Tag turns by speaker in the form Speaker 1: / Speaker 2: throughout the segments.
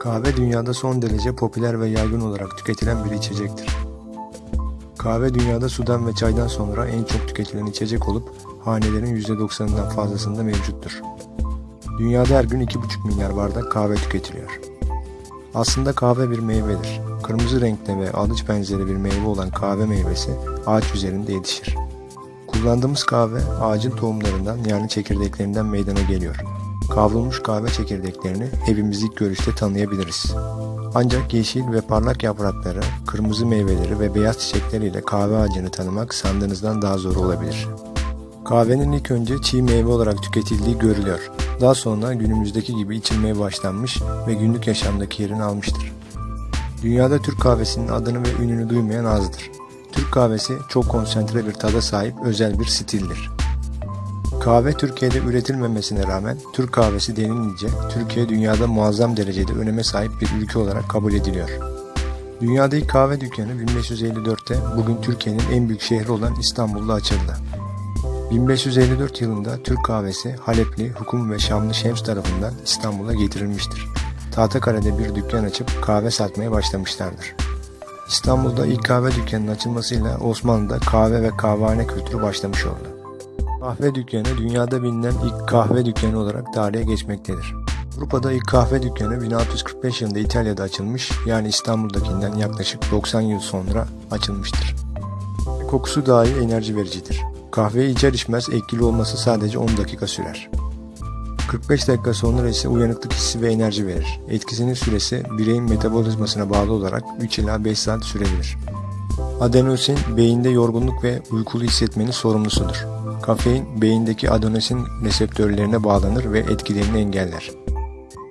Speaker 1: Kahve dünyada son derece popüler ve yaygın olarak tüketilen bir içecektir. Kahve dünyada sudan ve çaydan sonra en çok tüketilen içecek olup hanelerin %90'ından fazlasında mevcuttur. Dünyada her gün 2,5 milyar bardak kahve tüketiliyor. Aslında kahve bir meyvedir. Kırmızı renkte ve alıç benzeri bir meyve olan kahve meyvesi ağaç üzerinde yetişir. Kullandığımız kahve ağacın tohumlarından yani çekirdeklerinden meydana geliyor. Kavrulmuş kahve çekirdeklerini evimiz ilk görüşte tanıyabiliriz. Ancak yeşil ve parlak yaprakları, kırmızı meyveleri ve beyaz çiçekleriyle kahve ağacını tanımak sandığınızdan daha zor olabilir. Kahvenin ilk önce çiğ meyve olarak tüketildiği görülüyor. Daha sonra günümüzdeki gibi içilmeye başlanmış ve günlük yaşamdaki yerini almıştır. Dünyada Türk kahvesinin adını ve ününü duymayan azdır. Türk kahvesi çok konsantre bir tada sahip özel bir stildir. Kahve Türkiye'de üretilmemesine rağmen Türk kahvesi denilince Türkiye dünyada muazzam derecede öneme sahip bir ülke olarak kabul ediliyor. Dünyada ilk kahve dükkanı 1554'te bugün Türkiye'nin en büyük şehri olan İstanbul'da açıldı. 1554 yılında Türk kahvesi Halepli, Hukum ve Şamlı Şems tarafından İstanbul'a getirilmiştir. Tahtakale'de bir dükkan açıp kahve satmaya başlamışlardır. İstanbul'da ilk kahve dükkanının açılmasıyla Osmanlı'da kahve ve kahvehane kültürü başlamış oldu. Kahve dükkanı dünyada bilinen ilk kahve dükkanı olarak tarihe geçmektedir. Avrupa'da ilk kahve dükkanı 1645 yılında İtalya'da açılmış yani İstanbul'dakinden yaklaşık 90 yıl sonra açılmıştır. Kokusu dahi enerji vericidir. Kahveyi içer içmez etkili olması sadece 10 dakika sürer. 45 dakika sonra ise uyanıklık hissi ve enerji verir. Etkisinin süresi bireyin metabolizmasına bağlı olarak 3 ila 5 saat sürebilir. Adenosin beyinde yorgunluk ve uykulu hissetmenin sorumlusudur. Kafein beyindeki adenosin reseptörlerine bağlanır ve etkilerini engeller.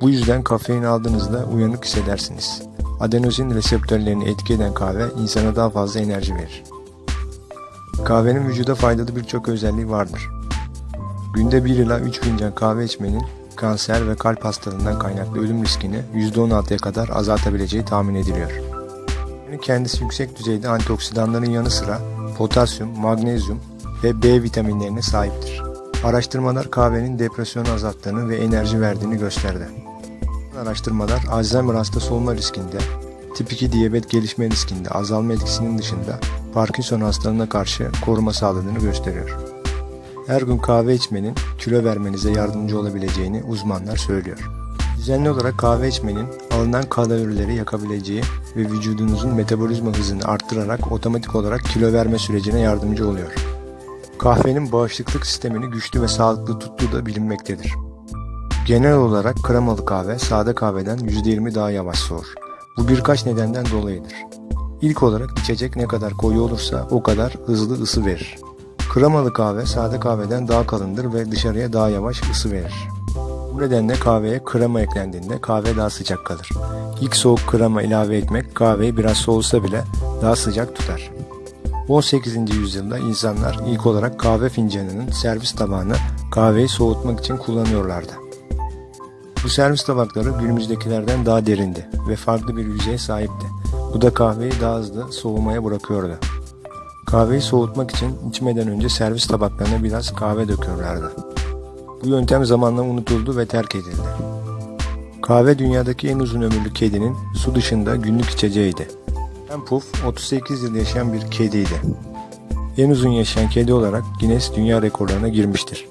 Speaker 1: Bu yüzden kafein aldığınızda uyanık hissedersiniz. Adenosin reseptörlerini etki eden kahve insana daha fazla enerji verir. Kahvenin vücuda faydalı birçok özelliği vardır. Günde 1 ila 3 fincan kahve içmenin kanser ve kalp hastalığından kaynaklı ölüm riskini %16'ya kadar azaltabileceği tahmin ediliyor. Kendisi yüksek düzeyde antioksidanların yanı sıra potasyum, magnezyum ve B vitaminlerine sahiptir. Araştırmalar kahvenin depresyonu azalttığını ve enerji verdiğini gösterdi. Araştırmalar Alzheimer hastası olma riskinde, tip 2 diyabet gelişme riskinde azalma etkisinin dışında Parkinson hastalığına karşı koruma sağladığını gösteriyor. Her gün kahve içmenin kilo vermenize yardımcı olabileceğini uzmanlar söylüyor. Düzenli olarak kahve içmenin alınan kalorileri yakabileceği ve vücudunuzun metabolizma hızını arttırarak otomatik olarak kilo verme sürecine yardımcı oluyor. Kahvenin bağışıklık sistemini güçlü ve sağlıklı tuttuğu da bilinmektedir. Genel olarak kremalı kahve sade kahveden %20 daha yavaş soğur. Bu birkaç nedenden dolayıdır. İlk olarak içecek ne kadar koyu olursa o kadar hızlı ısı verir. Kremalı kahve sade kahveden daha kalındır ve dışarıya daha yavaş ısı verir. Bu nedenle kahveye krema eklendiğinde kahve daha sıcak kalır. İlk soğuk krema ilave etmek kahveyi biraz soğusa bile daha sıcak tutar. 18. yüzyılda insanlar ilk olarak kahve fincanının servis tabağını kahveyi soğutmak için kullanıyorlardı. Bu servis tabakları günümüzdekilerden daha derindi ve farklı bir yüzeye sahipti. Bu da kahveyi daha hızlı soğumaya bırakıyordu. Kahveyi soğutmak için içmeden önce servis tabaklarına biraz kahve döküyorlardı. Bu yöntem zamanla unutuldu ve terk edildi. Kahve dünyadaki en uzun ömürlü kedinin su dışında günlük içeceğiydi. Ben Puff 38 yıl yaşayan bir kediydi. En uzun yaşayan kedi olarak Guinness Dünya Rekorlarına girmiştir.